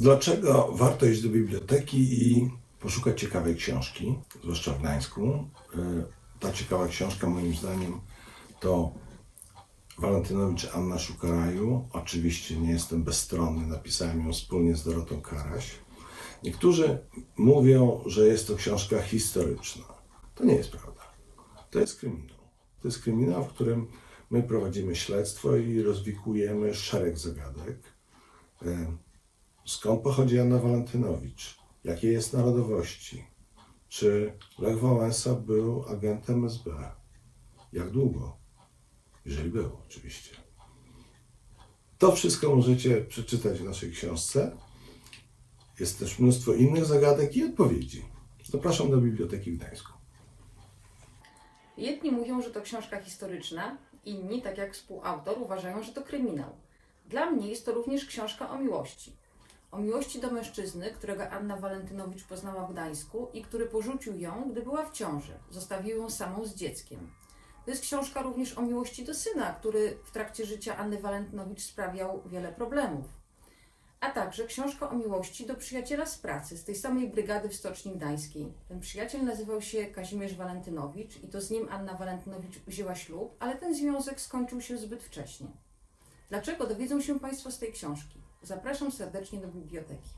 Dlaczego warto iść do biblioteki i poszukać ciekawej książki, zwłaszcza w Gdańsku? Y, Ta ciekawa książka, moim zdaniem, to Walentynowicz Anna Szuka Raju. Oczywiście nie jestem bezstronny, napisałem ją wspólnie z Dorotą Karaś. Niektórzy mówią, że jest to książka historyczna. To nie jest prawda. To jest kryminał. To jest kryminał, w którym my prowadzimy śledztwo i rozwikujemy szereg zagadek. Skąd pochodzi Anna Walentynowicz? Jakiej jest narodowości? Czy Lech Wałęsa był agentem SB? Jak długo? Jeżeli był, oczywiście. To wszystko możecie przeczytać w naszej książce. Jest też mnóstwo innych zagadek i odpowiedzi. Zapraszam do Biblioteki w Gdańsku. Jedni mówią, że to książka historyczna, inni, tak jak współautor, uważają, że to kryminał. Dla mnie jest to również książka o miłości. O miłości do mężczyzny, którego Anna Walentynowicz poznała w Gdańsku i który porzucił ją, gdy była w ciąży. Zostawił ją samą z dzieckiem. To jest książka również o miłości do syna, który w trakcie życia Anny Walentynowicz sprawiał wiele problemów. A także książka o miłości do przyjaciela z pracy, z tej samej brygady w Stoczni Gdańskiej. Ten przyjaciel nazywał się Kazimierz Walentynowicz i to z nim Anna Walentynowicz wzięła ślub, ale ten związek skończył się zbyt wcześnie. Dlaczego dowiedzą się Państwo z tej książki? Zapraszam serdecznie do biblioteki.